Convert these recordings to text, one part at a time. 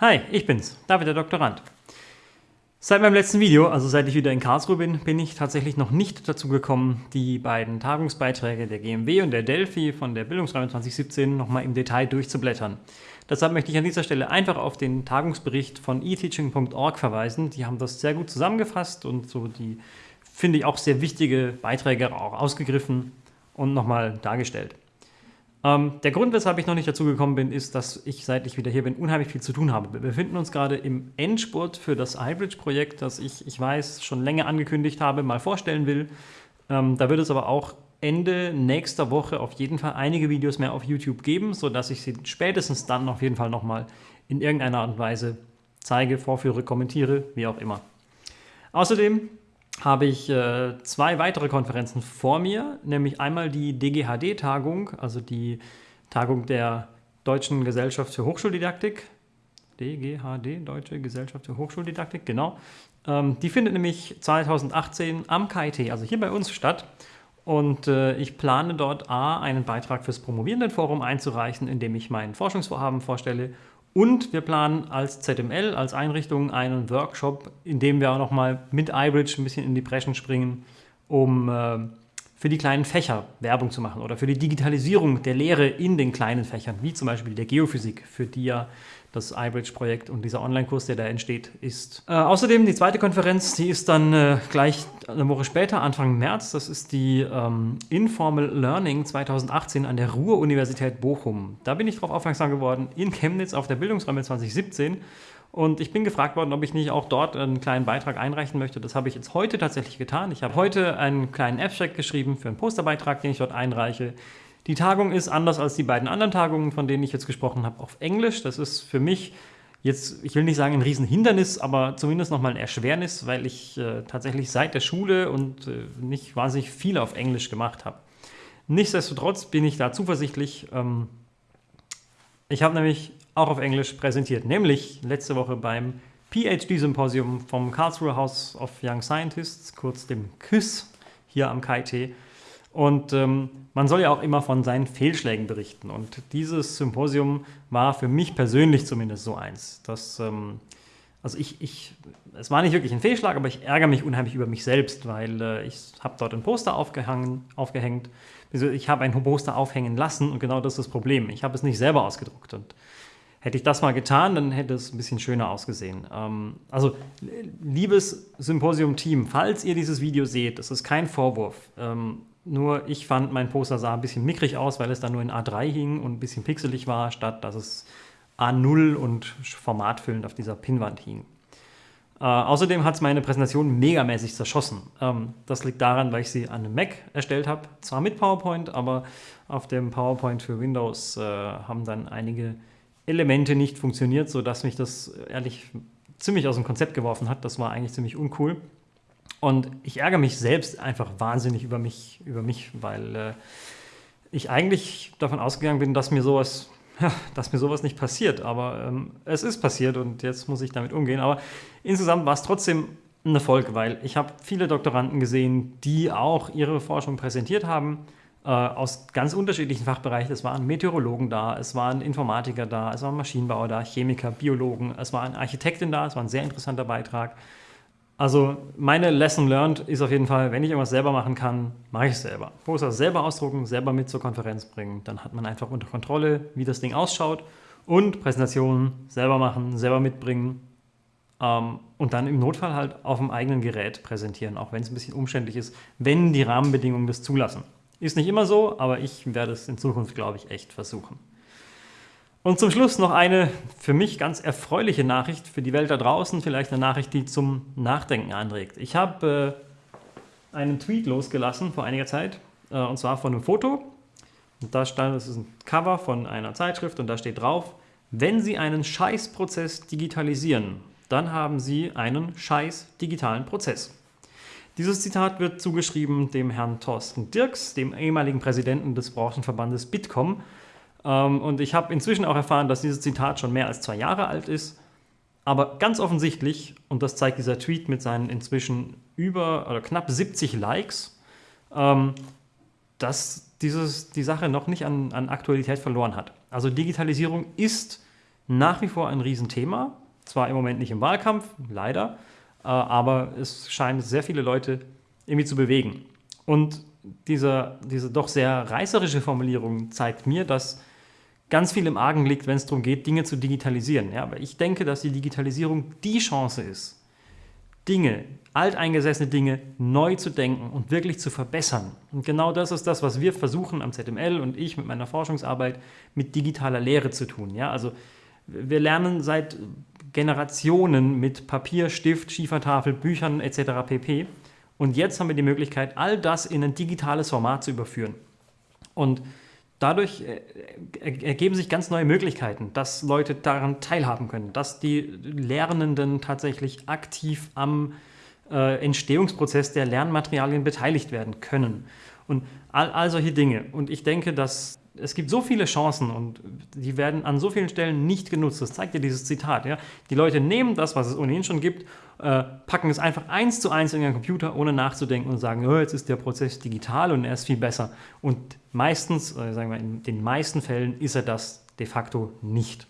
Hi, ich bin's, David der Doktorand. Seit meinem letzten Video, also seit ich wieder in Karlsruhe bin, bin ich tatsächlich noch nicht dazu gekommen, die beiden Tagungsbeiträge der GMW und der Delphi von der Bildungsräume 2017 nochmal im Detail durchzublättern. Deshalb möchte ich an dieser Stelle einfach auf den Tagungsbericht von eteaching.org verweisen. Die haben das sehr gut zusammengefasst und so die, finde ich, auch sehr wichtige Beiträge auch ausgegriffen und nochmal dargestellt. Ähm, der Grund, weshalb ich noch nicht dazu gekommen bin, ist, dass ich, seit ich wieder hier bin, unheimlich viel zu tun habe. Wir befinden uns gerade im Endspurt für das iBridge-Projekt, das ich, ich weiß, schon länger angekündigt habe, mal vorstellen will. Ähm, da wird es aber auch Ende nächster Woche auf jeden Fall einige Videos mehr auf YouTube geben, sodass ich sie spätestens dann auf jeden Fall nochmal in irgendeiner Art und Weise zeige, vorführe, kommentiere, wie auch immer. Außerdem habe ich äh, zwei weitere Konferenzen vor mir, nämlich einmal die DGHD-Tagung, also die Tagung der Deutschen Gesellschaft für Hochschuldidaktik. DGHD, Deutsche Gesellschaft für Hochschuldidaktik, genau. Ähm, die findet nämlich 2018 am KIT, also hier bei uns statt. Und äh, ich plane dort A, einen Beitrag fürs Promovierendenforum einzureichen, in dem ich mein Forschungsvorhaben vorstelle und wir planen als ZML, als Einrichtung einen Workshop, in dem wir auch nochmal mit iBridge ein bisschen in die Breschen springen, um äh, für die kleinen Fächer Werbung zu machen oder für die Digitalisierung der Lehre in den kleinen Fächern, wie zum Beispiel der Geophysik, für die ja das iBridge-Projekt und dieser Online-Kurs, der da entsteht, ist. Äh, außerdem die zweite Konferenz, die ist dann äh, gleich eine Woche später, Anfang März. Das ist die ähm, Informal Learning 2018 an der Ruhr-Universität Bochum. Da bin ich darauf aufmerksam geworden, in Chemnitz auf der Bildungsräume 2017. Und ich bin gefragt worden, ob ich nicht auch dort einen kleinen Beitrag einreichen möchte. Das habe ich jetzt heute tatsächlich getan. Ich habe heute einen kleinen Abstract geschrieben für einen Posterbeitrag, den ich dort einreiche. Die Tagung ist anders als die beiden anderen Tagungen, von denen ich jetzt gesprochen habe, auf Englisch. Das ist für mich jetzt, ich will nicht sagen ein Riesenhindernis, aber zumindest nochmal ein Erschwernis, weil ich äh, tatsächlich seit der Schule und äh, nicht wahnsinnig viel auf Englisch gemacht habe. Nichtsdestotrotz bin ich da zuversichtlich. Ähm, ich habe nämlich auch auf Englisch präsentiert, nämlich letzte Woche beim PhD-Symposium vom Karlsruhe House of Young Scientists, kurz dem KÜS, hier am KIT. Und ähm, man soll ja auch immer von seinen Fehlschlägen berichten. Und dieses Symposium war für mich persönlich zumindest so eins. Dass, ähm, also ich, ich, es war nicht wirklich ein Fehlschlag, aber ich ärgere mich unheimlich über mich selbst, weil äh, ich habe dort ein Poster aufgehangen, aufgehängt. Ich habe ein Poster aufhängen lassen und genau das ist das Problem. Ich habe es nicht selber ausgedruckt. Und hätte ich das mal getan, dann hätte es ein bisschen schöner ausgesehen. Ähm, also, liebes Symposium-Team, falls ihr dieses Video seht, das ist kein Vorwurf. Ähm, nur ich fand, mein Poster sah ein bisschen mickrig aus, weil es dann nur in A3 hing und ein bisschen pixelig war, statt dass es A0 und formatfüllend auf dieser Pinnwand hing. Äh, außerdem hat es meine Präsentation megamäßig zerschossen. Ähm, das liegt daran, weil ich sie an einem Mac erstellt habe. Zwar mit PowerPoint, aber auf dem PowerPoint für Windows äh, haben dann einige Elemente nicht funktioniert, sodass mich das ehrlich ziemlich aus dem Konzept geworfen hat. Das war eigentlich ziemlich uncool. Und ich ärgere mich selbst einfach wahnsinnig über mich, über mich weil äh, ich eigentlich davon ausgegangen bin, dass mir sowas, ja, dass mir sowas nicht passiert. Aber ähm, es ist passiert und jetzt muss ich damit umgehen. Aber insgesamt war es trotzdem ein Erfolg, weil ich habe viele Doktoranden gesehen, die auch ihre Forschung präsentiert haben aus ganz unterschiedlichen Fachbereichen. Es waren Meteorologen da, es waren Informatiker da, es waren Maschinenbauer da, Chemiker, Biologen, es war eine da, es war ein sehr interessanter Beitrag. Also meine Lesson learned ist auf jeden Fall, wenn ich irgendwas selber machen kann, mache ich es selber. Poster selber ausdrucken, selber mit zur Konferenz bringen. Dann hat man einfach unter Kontrolle, wie das Ding ausschaut. Und Präsentationen selber machen, selber mitbringen. Ähm, und dann im Notfall halt auf dem eigenen Gerät präsentieren, auch wenn es ein bisschen umständlich ist, wenn die Rahmenbedingungen das zulassen. Ist nicht immer so, aber ich werde es in Zukunft, glaube ich, echt versuchen. Und zum Schluss noch eine für mich ganz erfreuliche Nachricht für die Welt da draußen, vielleicht eine Nachricht, die zum Nachdenken anregt. Ich habe äh, einen Tweet losgelassen vor einiger Zeit, äh, und zwar von einem Foto. Und da stand, das ist ein Cover von einer Zeitschrift und da steht drauf, wenn Sie einen Scheißprozess digitalisieren, dann haben Sie einen scheiß digitalen Prozess. Dieses Zitat wird zugeschrieben dem Herrn Thorsten Dirks, dem ehemaligen Präsidenten des Branchenverbandes Bitkom, ähm, und ich habe inzwischen auch erfahren, dass dieses Zitat schon mehr als zwei Jahre alt ist. Aber ganz offensichtlich, und das zeigt dieser Tweet mit seinen inzwischen über oder knapp 70 Likes, ähm, dass dieses, die Sache noch nicht an, an Aktualität verloren hat. Also Digitalisierung ist nach wie vor ein Riesenthema. Zwar im Moment nicht im Wahlkampf, leider, aber es scheint sehr viele Leute irgendwie zu bewegen. Und diese, diese doch sehr reißerische Formulierung zeigt mir, dass ganz viel im Argen liegt, wenn es darum geht, Dinge zu digitalisieren. Ja, aber ich denke, dass die Digitalisierung die Chance ist, Dinge, alteingesessene Dinge neu zu denken und wirklich zu verbessern. Und genau das ist das, was wir versuchen am ZML und ich mit meiner Forschungsarbeit mit digitaler Lehre zu tun. Ja, also wir lernen seit Generationen mit Papier, Stift, Schiefertafel, Büchern etc. pp. Und jetzt haben wir die Möglichkeit, all das in ein digitales Format zu überführen. Und dadurch äh, ergeben sich ganz neue Möglichkeiten, dass Leute daran teilhaben können, dass die Lernenden tatsächlich aktiv am äh, Entstehungsprozess der Lernmaterialien beteiligt werden können. Und all, all solche Dinge. Und ich denke, dass es gibt so viele Chancen und die werden an so vielen Stellen nicht genutzt. Das zeigt ja dieses Zitat. Ja? Die Leute nehmen das, was es ohnehin schon gibt, äh, packen es einfach eins zu eins in ihren Computer, ohne nachzudenken und sagen, oh, jetzt ist der Prozess digital und er ist viel besser. Und meistens, äh, sagen wir in den meisten Fällen, ist er das de facto nicht.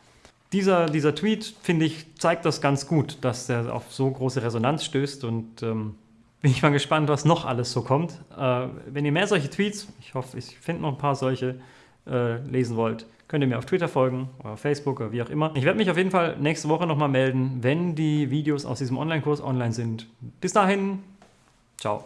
Dieser, dieser Tweet, finde ich, zeigt das ganz gut, dass er auf so große Resonanz stößt und ähm, bin ich mal gespannt, was noch alles so kommt. Äh, wenn ihr mehr solche Tweets, ich hoffe, ich finde noch ein paar solche, äh, lesen wollt, könnt ihr mir auf Twitter folgen oder auf Facebook oder wie auch immer. Ich werde mich auf jeden Fall nächste Woche nochmal melden, wenn die Videos aus diesem Online-Kurs online sind. Bis dahin, ciao.